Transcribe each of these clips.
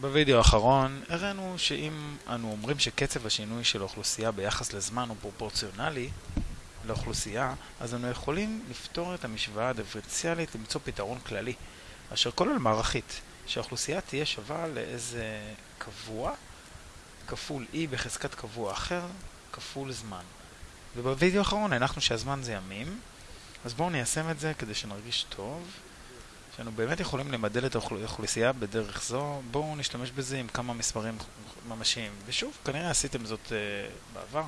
בווידאו האחרון הראינו שאם אנו אומרים שקצב השינוי של האוכלוסייה ביחס לזמן הוא פרופורציונלי לאוכלוסייה, אז אנו יכולים לפתור את המשוואה הדיפרנציאלית למצוא פתרון כללי, אשר כולל מערכית, שהאוכלוסייה תהיה שווה לאיזה קבוע כפול e בחזקת קבוע אחר כפול זמן. ובווידאו האחרון הנחנו שהזמן זה ימים, אז בואו ניישם את זה כדי שנרגיש טוב. שאנו באמת יכולים למדל את האוכלוסייה בדרך זו, בואו נשתמש בזה עם כמה מספרים ממשיים. ושוב, כנראה עשיתם זאת uh, בעבר,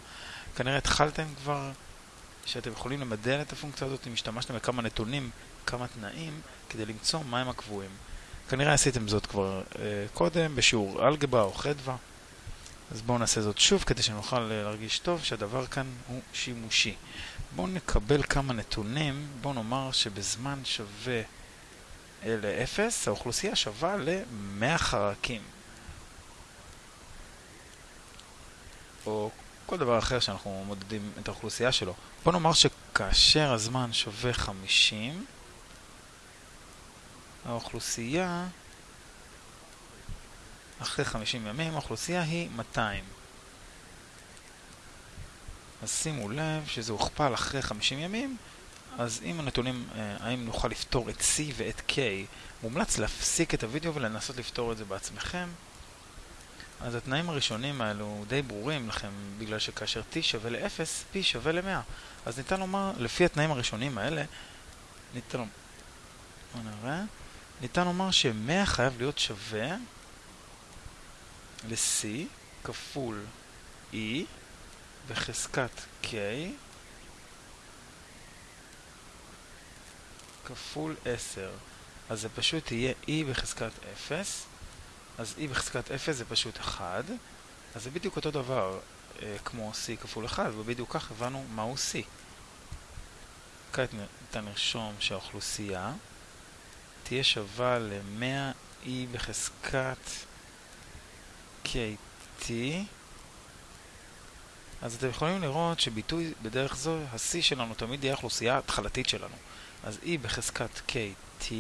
כנראה התחלתם כבר שאתם יכולים למדל את הפונקציה הזאת אם השתמשתם בכמה נתונים, כמה תנאים, כדי למצוא מהם הקבועים. כנראה עשיתם זאת כבר uh, קודם, בשיעור אלגברה או חדווה. אז בואו נעשה זאת שוב כדי שנוכל להרגיש טוב שהדבר כאן הוא שימושי. בואו נקבל כמה נתונים, בואו נאמר שבזמן שווה ל-0, האוכלוסייה שווה ל-100 חרקים. או כל דבר אחר שאנחנו מודדים את האוכלוסייה שלו. בוא נאמר שכאשר הזמן שווה 50, האוכלוסייה, אחרי 50 ימים, האוכלוסייה היא 200. אז שימו לב שזה הוכפל אחרי 50 ימים, אז אם הנתונים, אה, האם נוכל לפתור את C ואת K, מומלץ להפסיק את הוידאו ולנסות לפתור את זה בעצמכם. אז התנאים הראשונים האלו די ברורים לכם, בגלל שכאשר T שווה ל-0, P שווה ל-100. אז ניתן לומר, לפי התנאים הראשונים האלה, ניתן לומר, נראה, ניתן לומר ש-100 חייב להיות שווה ל-C כפול E בחזקת K כפול 10. אז זה פשוט יהיה e בחזקת 0. אז e בחזקת 0 זה פשוט 1. אז זה בדיוק אותו דבר אה, כמו c כפול 1, ובדיוק כך הבנו מהו c. כעת ניתן לרשום שהאוכלוסייה תהיה שווה ל-100e בחזקת kt. אז אתם יכולים לראות שביטוי בדרך זו, ה-c שלנו תמיד יהיה האוכלוסייה ההתחלתית שלנו. אז E בחזקת KT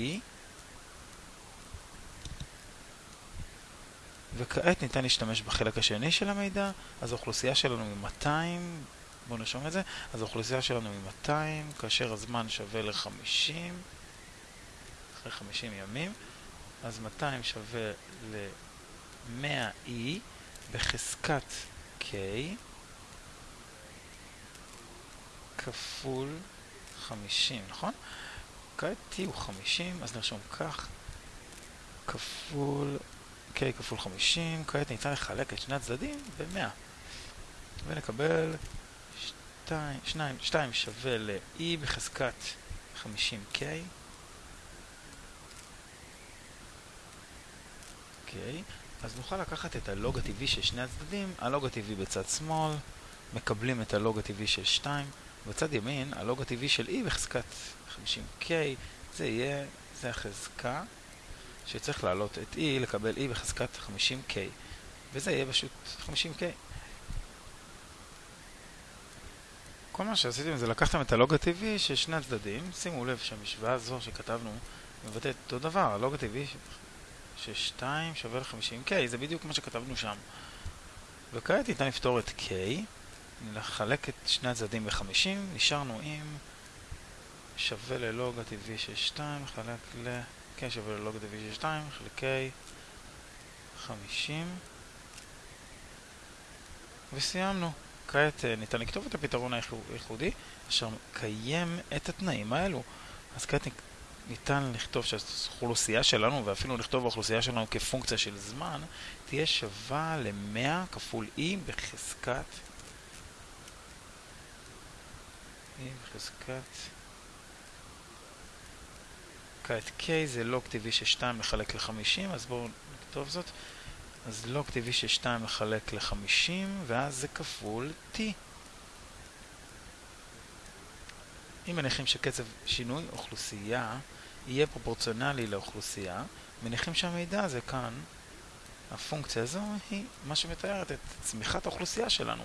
וכעת ניתן להשתמש בחלק השני של המידע, אז האוכלוסייה שלנו היא 200, בואו נרשום את זה, אז האוכלוסייה שלנו היא 200, כאשר הזמן שווה ל-50, אחרי 50 ימים, אז 200 שווה ל-100E בחזקת K כפול 50, נכון? כעת t הוא 50, אז נרשום כך, כפול k כפול 50, כעת ניתן לחלק את שני הצדדים ב-100. ונקבל 2, 2, 2 שווה ל-e בחזקת 50k. אוקיי, אז נוכל לקחת את הלוג הטבעי של שני הצדדים, הלוג הטבעי בצד שמאל, מקבלים את הלוג הטבעי של 2, בצד ימין, הלוג הטבעי של e בחזקת 50k, זה יהיה, זה החזקה שצריך להעלות את e, לקבל e בחזקת 50k, וזה יהיה פשוט 50k. כל מה שעשיתם זה לקחתם את הלוג הטבעי של שני הצדדים, שימו לב שהמשוואה הזו שכתבנו מבטאת אותו דבר, הלוג הטבעי של 2 שווה ל-50k, זה בדיוק מה שכתבנו שם. וכעת ניתן לפתור את k נחלק את שני הצדדים ב-50, נשארנו עם שווה ללוג הטבעי של 2, חלק ל... כן, שווה ללוג הטבעי של 2, חלקי 50 וסיימנו. כעת אה, ניתן לכתוב את הפתרון הייחודי אשר מקיים את התנאים האלו. אז כעת ניתן לכתוב שהאוכלוסייה שלנו, ואפילו לכתוב האוכלוסייה שלנו כפונקציה של זמן, תהיה שווה ל-100 כפול e בחזקת בחזקת כעת k זה לוג טבעי של 2 לחלק ל-50, אז בואו נכתוב זאת. אז לוג טבעי של 2 לחלק ל-50, ואז זה כפול t. אם מניחים שקצב שינוי אוכלוסייה יהיה פרופורציונלי לאוכלוסייה, מניחים שהמידע הזה כאן, הפונקציה הזו, היא מה שמתארת את צמיחת האוכלוסייה שלנו.